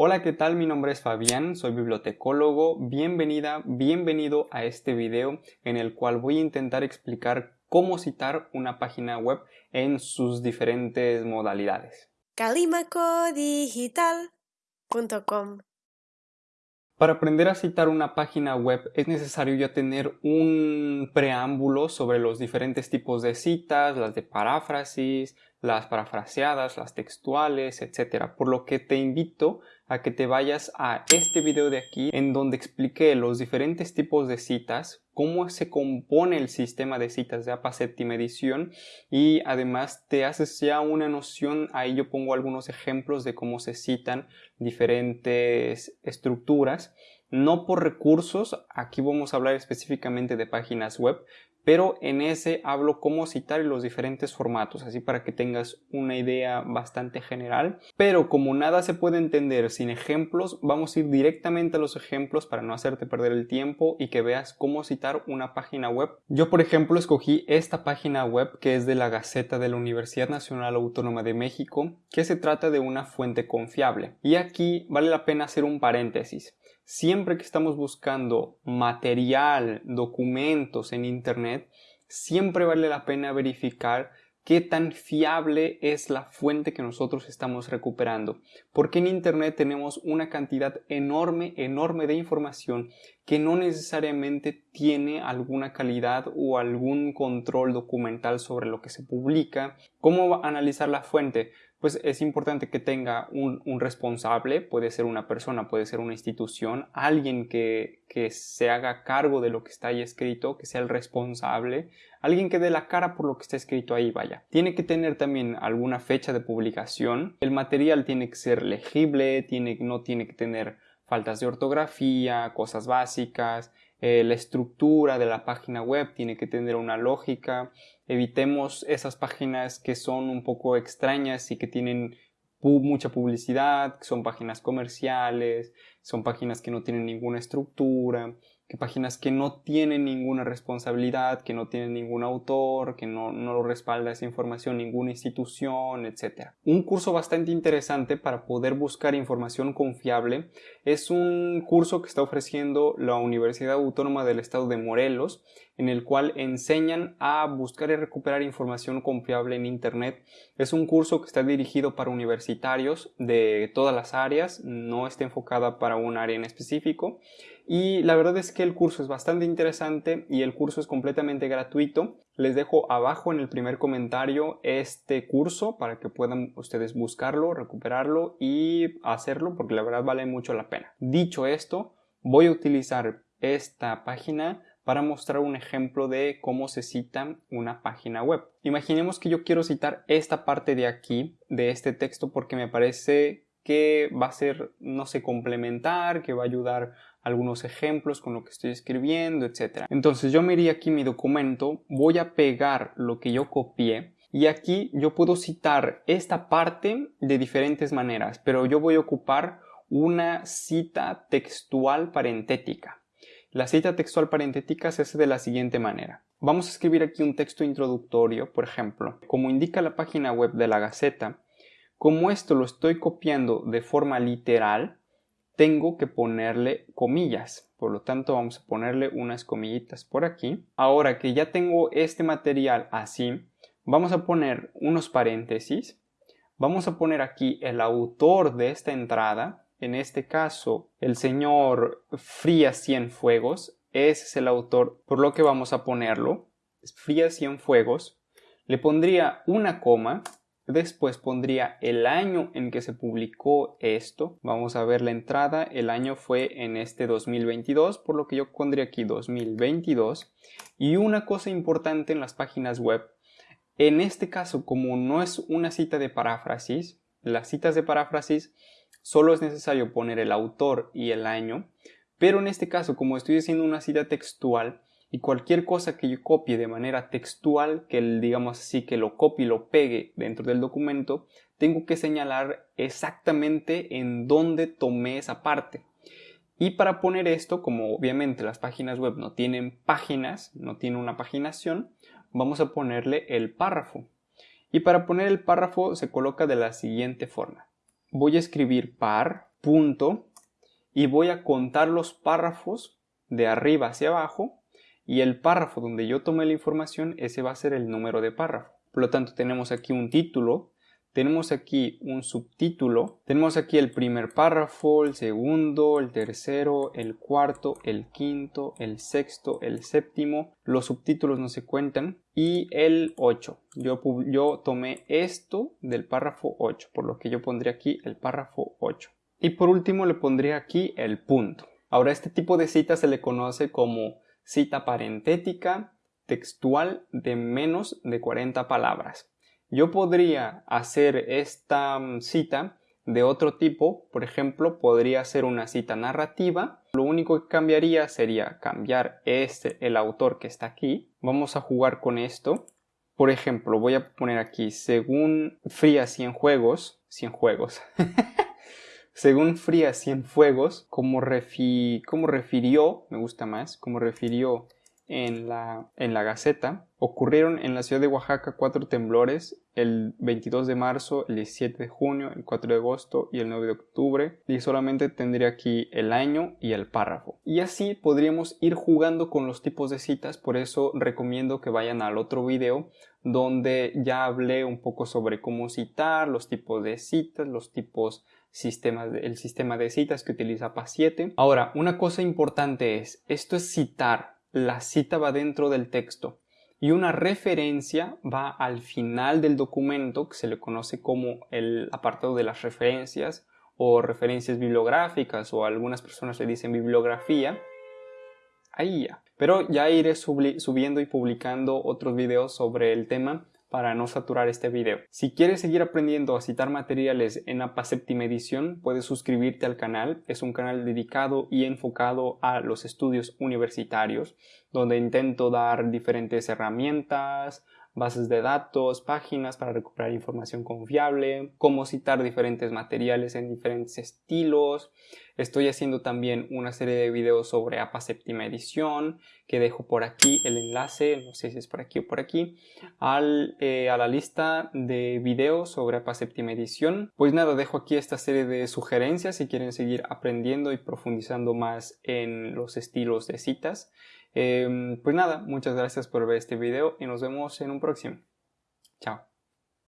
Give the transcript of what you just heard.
Hola, ¿qué tal? Mi nombre es Fabián, soy bibliotecólogo. Bienvenida, bienvenido a este video en el cual voy a intentar explicar cómo citar una página web en sus diferentes modalidades. calimacodigital.com Para aprender a citar una página web es necesario ya tener un preámbulo sobre los diferentes tipos de citas, las de paráfrasis, las parafraseadas, las textuales, etc. Por lo que te invito a que te vayas a este video de aquí en donde expliqué los diferentes tipos de citas, cómo se compone el sistema de citas de APA séptima edición y además te haces ya una noción, ahí yo pongo algunos ejemplos de cómo se citan diferentes estructuras no por recursos, aquí vamos a hablar específicamente de páginas web, pero en ese hablo cómo citar los diferentes formatos, así para que tengas una idea bastante general. Pero como nada se puede entender sin ejemplos, vamos a ir directamente a los ejemplos para no hacerte perder el tiempo y que veas cómo citar una página web. Yo, por ejemplo, escogí esta página web que es de la Gaceta de la Universidad Nacional Autónoma de México, que se trata de una fuente confiable. Y aquí vale la pena hacer un paréntesis. Siempre que estamos buscando material, documentos en Internet, siempre vale la pena verificar qué tan fiable es la fuente que nosotros estamos recuperando. Porque en Internet tenemos una cantidad enorme, enorme de información que no necesariamente tiene alguna calidad o algún control documental sobre lo que se publica. ¿Cómo analizar la fuente? pues es importante que tenga un, responsable, puede ser una persona, puede ser una institución, alguien que, que, se haga cargo de lo que está ahí escrito, que sea el responsable, alguien que dé la cara por lo que está escrito ahí, vaya. Tiene que tener también alguna fecha de publicación, el material tiene que ser legible, tiene, no tiene que tener faltas de ortografía, cosas básicas, eh, la estructura de la página web tiene que tener una lógica, evitemos esas páginas que son un poco extrañas y que tienen mucha publicidad, que son páginas comerciales, son páginas que no tienen ninguna estructura, que páginas que no tienen ninguna responsabilidad, que no tienen ningún autor, que no, no lo respalda esa información ninguna institución, etc. Un curso bastante interesante para poder buscar información confiable es un curso que está ofreciendo la Universidad Autónoma del Estado de Morelos, en el cual enseñan a buscar y recuperar información confiable en Internet. Es un curso que está dirigido para universitarios de todas las áreas, no está enfocada para un área en específico y la verdad es que el curso es bastante interesante y el curso es completamente gratuito. Les dejo abajo en el primer comentario este curso para que puedan ustedes buscarlo, recuperarlo y hacerlo porque la verdad vale mucho la pena. Dicho esto, voy a utilizar esta página para mostrar un ejemplo de cómo se cita una página web. Imaginemos que yo quiero citar esta parte de aquí, de este texto, porque me parece que va a ser, no sé, complementar, que va a ayudar algunos ejemplos con lo que estoy escribiendo, etc. Entonces yo me iría aquí mi documento, voy a pegar lo que yo copié y aquí yo puedo citar esta parte de diferentes maneras, pero yo voy a ocupar una cita textual parentética. La cita textual parentética se hace de la siguiente manera. Vamos a escribir aquí un texto introductorio, por ejemplo, como indica la página web de la Gaceta, como esto lo estoy copiando de forma literal, tengo que ponerle comillas. Por lo tanto, vamos a ponerle unas comillitas por aquí. Ahora que ya tengo este material así, vamos a poner unos paréntesis. Vamos a poner aquí el autor de esta entrada. En este caso, el señor Frías Cienfuegos. Ese es el autor, por lo que vamos a ponerlo. Frías Cienfuegos. Le pondría una coma Después pondría el año en que se publicó esto. Vamos a ver la entrada. El año fue en este 2022, por lo que yo pondría aquí 2022. Y una cosa importante en las páginas web. En este caso, como no es una cita de paráfrasis, las citas de paráfrasis solo es necesario poner el autor y el año. Pero en este caso, como estoy haciendo una cita textual, y cualquier cosa que yo copie de manera textual, que digamos así, que lo copie y lo pegue dentro del documento, tengo que señalar exactamente en dónde tomé esa parte. Y para poner esto, como obviamente las páginas web no tienen páginas, no tienen una paginación, vamos a ponerle el párrafo. Y para poner el párrafo se coloca de la siguiente forma. Voy a escribir par punto y voy a contar los párrafos de arriba hacia abajo y el párrafo donde yo tomé la información, ese va a ser el número de párrafo. Por lo tanto, tenemos aquí un título, tenemos aquí un subtítulo, tenemos aquí el primer párrafo, el segundo, el tercero, el cuarto, el quinto, el sexto, el séptimo, los subtítulos no se cuentan y el 8. Yo, yo tomé esto del párrafo 8, por lo que yo pondría aquí el párrafo 8. Y por último le pondría aquí el punto. Ahora este tipo de cita se le conoce como cita parentética textual de menos de 40 palabras. Yo podría hacer esta mm, cita de otro tipo, por ejemplo, podría ser una cita narrativa. Lo único que cambiaría sería cambiar este, el autor que está aquí. Vamos a jugar con esto. Por ejemplo, voy a poner aquí, según Fría juegos, 100 juegos. según Fría Cienfuegos, como, refi, como refirió, me gusta más, como refirió en la, en la Gaceta, ocurrieron en la ciudad de Oaxaca cuatro temblores, el 22 de marzo, el 17 de junio, el 4 de agosto y el 9 de octubre, y solamente tendría aquí el año y el párrafo. Y así podríamos ir jugando con los tipos de citas, por eso recomiendo que vayan al otro video donde ya hablé un poco sobre cómo citar, los tipos de citas, los tipos sistemas, el sistema de citas que utiliza PA7. Ahora, una cosa importante es, esto es citar, la cita va dentro del texto y una referencia va al final del documento que se le conoce como el apartado de las referencias o referencias bibliográficas o algunas personas le dicen bibliografía. Ahí ya. Pero ya iré subiendo y publicando otros videos sobre el tema para no saturar este video. Si quieres seguir aprendiendo a citar materiales en APA séptima edición, puedes suscribirte al canal. Es un canal dedicado y enfocado a los estudios universitarios, donde intento dar diferentes herramientas, bases de datos, páginas para recuperar información confiable, cómo citar diferentes materiales en diferentes estilos. Estoy haciendo también una serie de videos sobre APA séptima edición que dejo por aquí el enlace, no sé si es por aquí o por aquí, al, eh, a la lista de videos sobre APA séptima edición. Pues nada, dejo aquí esta serie de sugerencias si quieren seguir aprendiendo y profundizando más en los estilos de citas. Em, pues nada, muchas gracias por ver este video y nos vemos en un próximo. Chao.